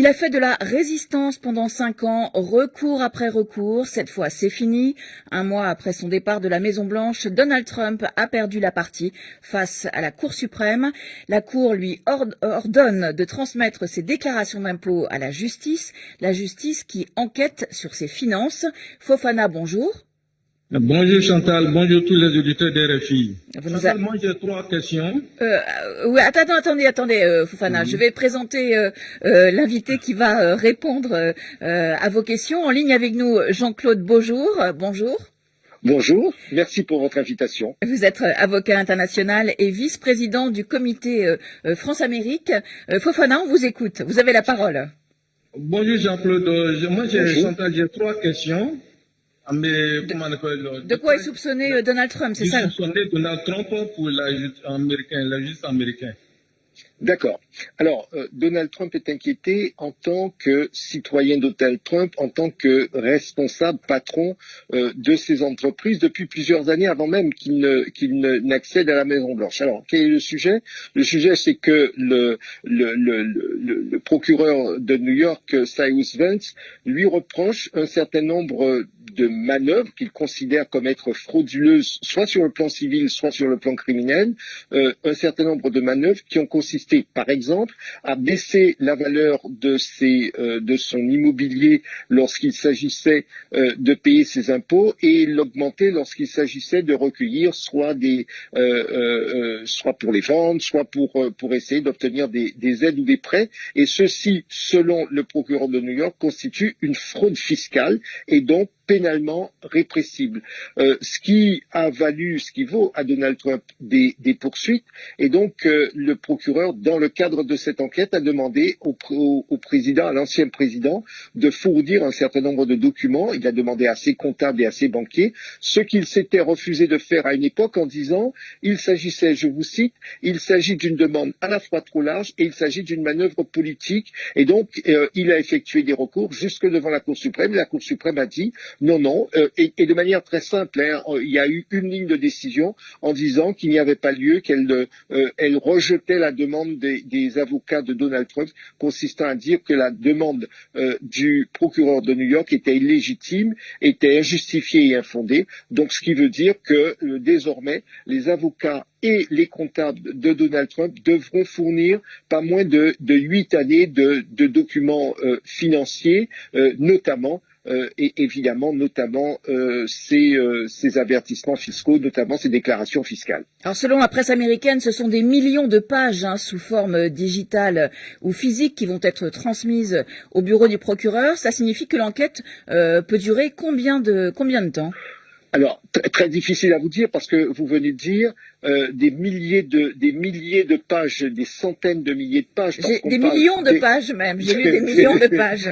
Il a fait de la résistance pendant cinq ans, recours après recours. Cette fois, c'est fini. Un mois après son départ de la Maison Blanche, Donald Trump a perdu la partie face à la Cour suprême. La Cour lui ordonne de transmettre ses déclarations d'impôts à la justice, la justice qui enquête sur ses finances. Fofana, bonjour. Bonjour Chantal, bonjour tous les auditeurs d'RFI. Chantal, moi j'ai trois questions. Euh, oui, attendez, attendez, attendez, euh, Foufana. Je vais présenter euh, euh l'invité qui va euh, répondre à vos questions. En ligne avec nous, Jean-Claude Beaujour. bonjour. Bonjour, merci pour votre invitation. Vous êtes avocat international et vice-président du comité France-Amérique. Fofana, on vous écoute. Vous avez la parole. Bonjour Jean-Claude. Moi, j'ai, Chantal, j'ai Ah, de, quoi est soupçonné euh, Donald Trump, c'est ça? soupçonné Donald Trump pour la justice américaine, la justice américaine. D'accord. Alors, euh, Donald Trump est inquiété en tant que citoyen Donald Trump, en tant que responsable, patron euh, de ces entreprises depuis plusieurs années, avant même qu'il n'accède à la Maison Blanche. Alors, quel est le sujet? Le sujet, c'est que le, le, le, le, procureur de New York, Cyrus Vance, lui reproche un certain nombre de manœuvres qu'il considère comme être frauduleuses, soit sur le plan civil, soit sur le plan criminel, euh, un certain nombre de manœuvres qui ont consisté, par exemple, à baisser la valeur de, ses, euh, de son immobilier lorsqu'il s'agissait euh, de payer ses impôts et l'augmenter lorsqu'il s'agissait de recueillir soit des, soit pour les vendre, soit pour pour essayer d'obtenir des, des aides ou des prêts. Et ceci, selon le procureur de New York, constitue une fraude fiscale et donc pénalement répressible, euh, ce qui a valu, ce qui vaut à Donald Trump des, poursuites. Et donc, euh, le procureur, dans le cadre de cette enquête, a demandé au, président, à l'ancien président, de fournir un certain nombre de documents. Il a demandé à ses comptables et à ses banquiers ce qu'il s'était refusé de faire à une époque en disant il s'agissait, je vous cite, il s'agit d'une demande à la fois trop large et il s'agit d'une manœuvre politique. Et donc, euh, il a effectué des recours jusque devant la Cour suprême. La Cour suprême a dit non, non, euh, et, de manière très simple, hein, il y a eu une ligne de décision en disant qu'il n'y avait pas lieu, qu'elle euh, elle rejetait la demande des, avocats de Donald Trump, consistant à dire que la demande euh, du procureur de New York était illégitime, était injustifiée et infondée. Donc, ce qui veut dire que désormais, les avocats et les comptables de Donald Trump devront fournir pas moins de huit années de, documents financiers, notamment euh, et évidemment notamment euh, euh, ces, avertissements fiscaux, notamment ces déclarations fiscales. Alors selon la presse américaine, ce sont des millions de pages hein, sous forme digitale ou physique qui vont être transmises au bureau du procureur. Ça signifie que l'enquête peut durer combien de combien de temps? Alors, très difficile à vous dire parce que vous venez de dire euh, des milliers de des milliers de pages, des centaines de milliers de pages. Des millions de pages même. J'ai lu des millions de pages.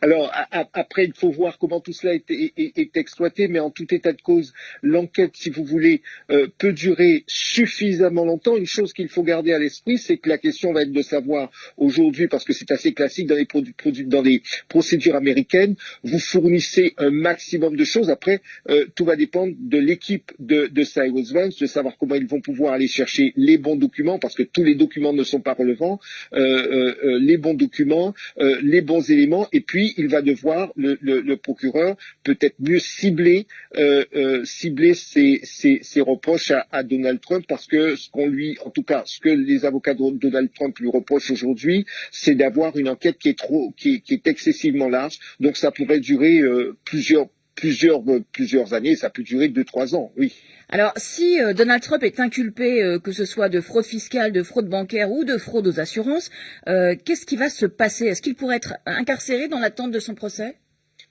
Alors après, il faut voir comment tout cela est, est, exploité, mais en tout état de cause, l'enquête, si vous voulez, euh, peut durer suffisamment longtemps. Une chose qu'il faut garder à l'esprit, c'est que la question va être de savoir aujourd'hui, parce que c'est assez classique dans les produits, dans les procédures américaines, vous fournissez un maximum de choses. Après, euh, tout va dépendre de l'équipe de, de Cyrus Vance, de savoir comment ils vont pouvoir aller chercher les bons documents, parce que tous les documents ne sont pas relevants, euh, euh, euh, les bons documents, les bons éléments, et puis il va devoir, le, procureur, peut-être mieux cibler, cibler ses, reproches à, Donald Trump, parce que ce qu'on lui, en tout cas, ce que les avocats de Donald Trump lui reprochent aujourd'hui, c'est d'avoir une enquête qui est trop, qui, qui est excessivement large, donc ça pourrait durer plusieurs plusieurs, plusieurs années, ça peut durer deux, trois ans, oui. Alors, si euh, Donald Trump est inculpé, euh, que ce soit de fraude fiscale, de fraude bancaire ou de fraude aux assurances, euh, qu'est-ce qui va se passer? Est-ce qu'il pourrait être incarcéré dans l'attente de son procès?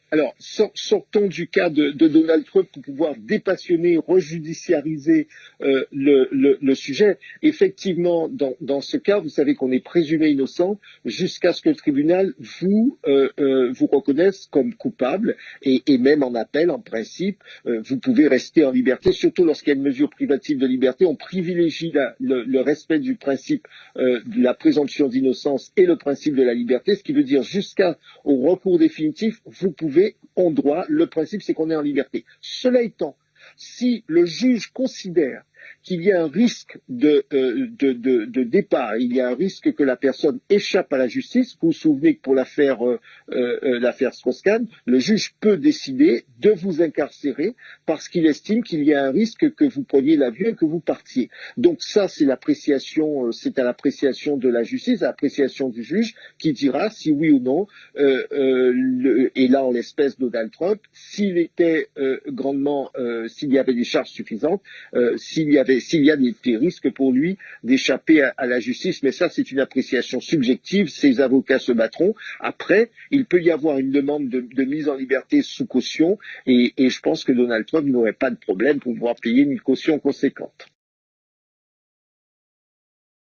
Alors, sortons du cas de, Donald Trump pour pouvoir dépassionner, rejudiciariser euh, le, sujet. Effectivement, dans, ce cas, vous savez qu'on est présumé innocent jusqu'à ce que le tribunal vous, euh, euh, vous reconnaisse comme coupable et, même en appel, en principe, vous pouvez rester en liberté, surtout lorsqu'il y a une mesure privative de liberté. On privilégie le, le, respect du principe de la présomption d'innocence et le principe de la liberté, ce qui veut dire jusqu'au recours définitif, vous pouvez en droit. Le principe, c'est qu'on est en liberté. Cela étant, si le juge considère qu'il y a un risque de, de, départ, il y a un risque que la personne échappe à la justice. Vous vous souvenez que pour l'affaire l'affaire Strauss-Kahn, le juge peut décider de vous incarcérer parce qu'il estime qu'il y a un risque que vous preniez l'avion et que vous partiez. Donc ça, c'est à l'appréciation de la justice, à l'appréciation du juge qui dira si oui ou non, euh, euh, et là en l'espèce Donald Trump, s'il était euh, grandement, euh, s'il y avait des charges suffisantes, euh, s'il y avait, s'il y a des, risques pour lui d'échapper à, la justice. Mais ça, c'est une appréciation subjective. Ses avocats se battront. Après, il peut y avoir une demande de, de mise en liberté sous caution, et, et je pense que Donald Trump n'aurait pas de problème pour pouvoir payer une caution conséquente.